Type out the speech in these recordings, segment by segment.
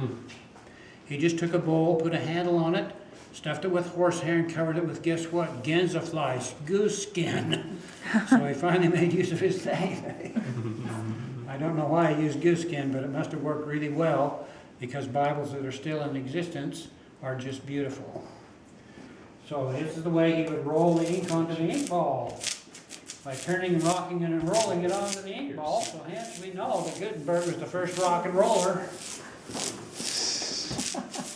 Hmm. He just took a bowl, put a handle on it, stuffed it with horsehair and covered it with, guess what? Gensiflies, goose skin. So he finally made use of his thing. I don't know why he used goose skin, but it must have worked really well because Bibles that are still in existence are just beautiful. So this is the way he would roll the ink onto the ink ball by turning and rocking it and rolling it onto the ink ball. So hence we know that Gutenberg was the first rock and roller.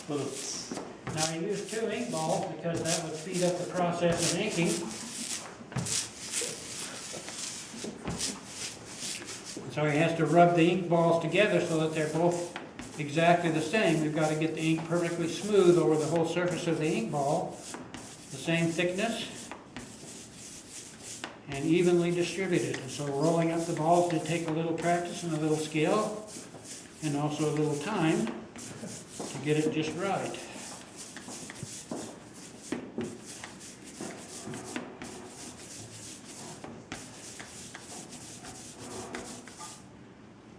Now he used two ink balls because that would speed up the process of inking. So he has to rub the ink balls together so that they're both exactly the same. We've got to get the ink perfectly smooth over the whole surface of the ink ball, the same thickness, and evenly distributed. And so rolling up the balls did take a little practice and a little skill, and also a little time to get it just right.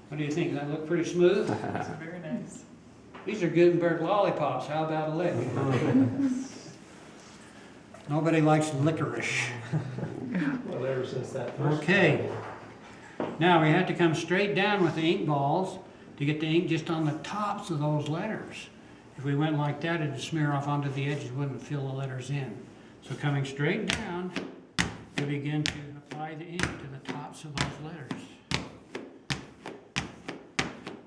What do you think? Does that look pretty smooth? Very nice. These are Gutenberg lollipops. How about a lick? Nobody likes licorice. Well, ever since that first. Okay. Now we have to come straight down with the ink balls to get the ink just on the tops of those letters. If we went like that, it'd smear off onto the edges, wouldn't fill the letters in. So coming straight down, we begin to apply the ink to the tops of those letters.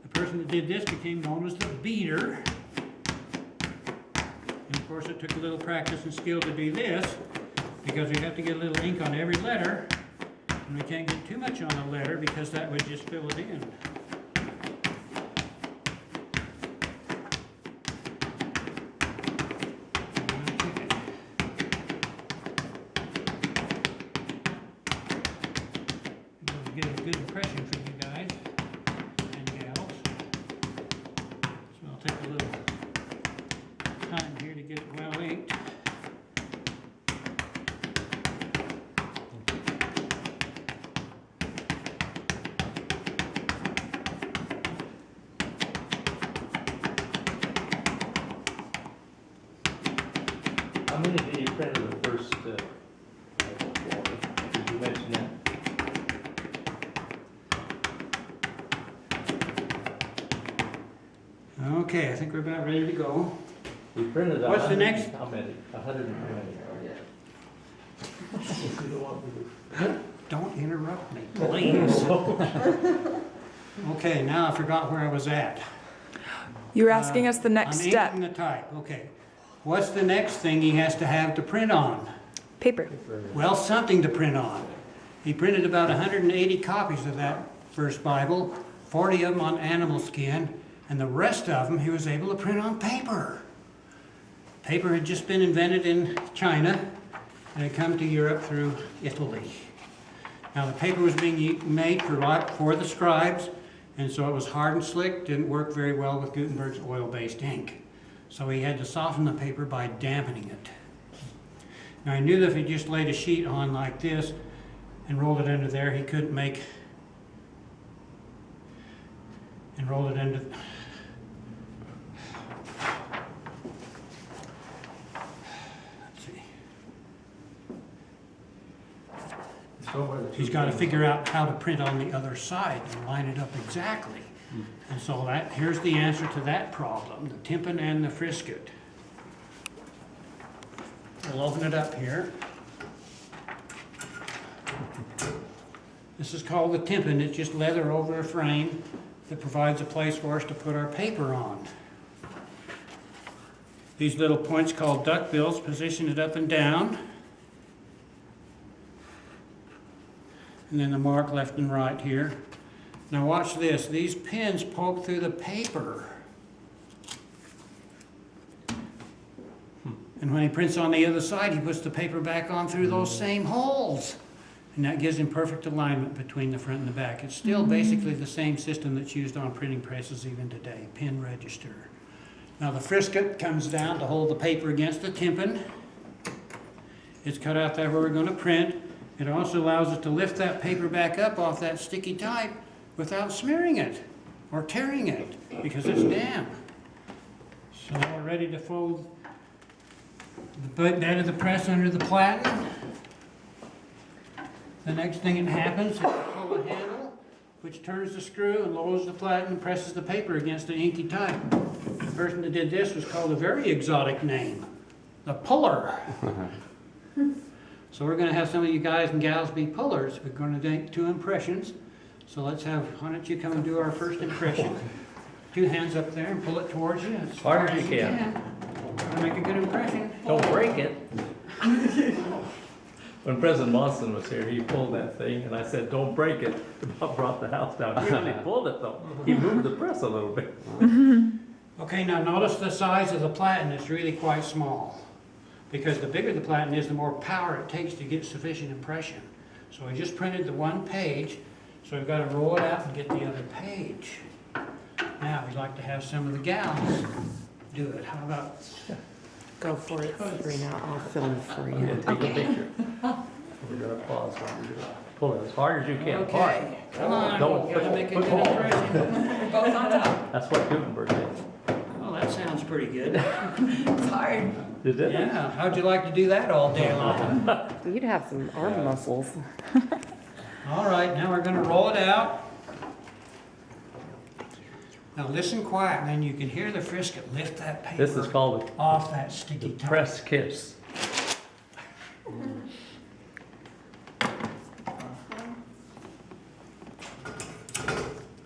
The person that did this became known as the beater. And of course, it took a little practice and skill to do this, because we have to get a little ink on every letter, and we can't get too much on a letter because that would just fill it in. Get a good impression from you guys and gals. So I'll take a little time here to get it well inked. How many did you print in the first, uh, for? You mention that? Okay, I think we're about ready to go. We printed What's the next? How many? A hundred and twenty. You don't want me to- Don't interrupt me, please. Okay, now I forgot where I was at. You were asking us the next uh, I'm step. inking the type, okay. What's the next thing he has to have to print on? Paper. Well, something to print on. He printed about 180 copies of that first Bible, 40 of them on animal skin, and the rest of them he was able to print on paper. Paper had just been invented in China and had come to Europe through Italy. Now the paper was being made for, for the scribes, and so it was hard and slick, didn't work very well with Gutenberg's oil-based ink. So he had to soften the paper by dampening it. Now I knew that if he just laid a sheet on like this and rolled it under there, he couldn't make and rolled it under. He's got to figure out how to print on the other side and line it up exactly. Hmm. And so that, here's the answer to that problem, the tympan and the frisket. We'll open it up here. This is called the tympan, it's just leather over a frame that provides a place for us to put our paper on. These little points called duckbills position it up and down. And then the mark left and right here. Now watch this, these pins poke through the paper. Hmm. And when he prints on the other side, he puts the paper back on through those hmm. same holes. And that gives him perfect alignment between the front and the back. It's still hmm. basically the same system that's used on printing presses even today, pin register. Now the frisket comes down to hold the paper against the tympan. It's cut out there where we're gonna print. It also allows us to lift that paper back up off that sticky type without smearing it or tearing it because it's damp. So we're ready to fold the bed of the press under the platen. The next thing that happens is pull the handle, which turns the screw and lowers the platen and presses the paper against the inky type. The person that did this was called a very exotic name, the puller. So we're gonna have some of you guys and gals be pullers. We're gonna make two impressions. So let's have, why don't you come and do our first impression? Two hands up there and pull it towards you as far Hard as you can. can. To make a good impression. Don't break it. When President Monson was here, he pulled that thing, and I said, don't break it. About brought the house down. He really pulled it though. He moved the press a little bit. Okay, now notice the size of the platen is really quite small. Because the bigger the platen is, the more power it takes to get sufficient impression. So I just printed the one page, so I've got to roll it out and get the other page. Now, we'd like to have some of the gals do it. How about, Go for it, Sabrina, I'll film for Yeah, you. take a picture. We're gonna pause while we do it. Pull it as hard as you can, hard. okay, come on, Don't gotta make a put- good put- impression. Both on top. That's what Gutenberg did. Well, that sounds pretty good. It's hard. Did it? Yeah, how'd you like to do that all day long? You'd have some arm muscles. All right, now we're gonna roll it out. Now listen quiet, man, you can hear the frisket lift that paper. This is called Off that the sticky top. press kiss.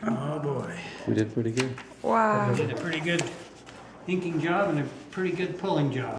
Oh, boy. We did pretty good. Wow. Did a pretty good inking job and a pretty good pulling job.